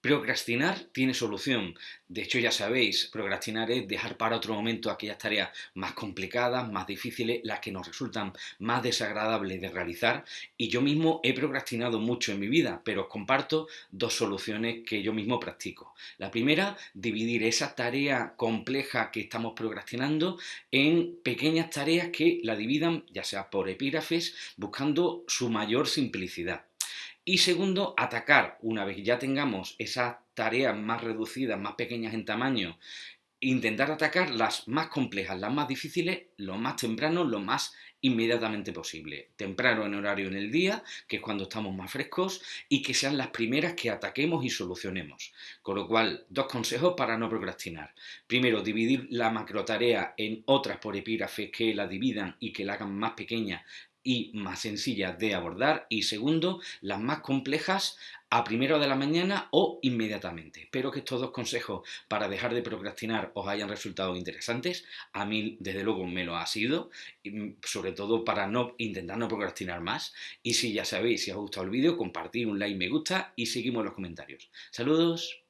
Procrastinar tiene solución. De hecho, ya sabéis, procrastinar es dejar para otro momento aquellas tareas más complicadas, más difíciles, las que nos resultan más desagradables de realizar. Y yo mismo he procrastinado mucho en mi vida, pero os comparto dos soluciones que yo mismo practico. La primera, dividir esa tarea compleja que estamos procrastinando en pequeñas tareas que la dividan, ya sea por epígrafes, buscando su mayor simplicidad. Y segundo, atacar, una vez ya tengamos esas tareas más reducidas, más pequeñas en tamaño, intentar atacar las más complejas, las más difíciles, lo más temprano, lo más inmediatamente posible. Temprano en horario en el día, que es cuando estamos más frescos, y que sean las primeras que ataquemos y solucionemos. Con lo cual, dos consejos para no procrastinar. Primero, dividir la macrotarea en otras por epígrafes que la dividan y que la hagan más pequeña y más sencillas de abordar y segundo, las más complejas a primero de la mañana o inmediatamente. Espero que estos dos consejos para dejar de procrastinar os hayan resultado interesantes. A mí, desde luego, me lo ha sido, todo para no intentar no procrastinar más. Y si ya sabéis, si os ha gustado el vídeo, compartir un like, me gusta y seguimos los comentarios. Saludos.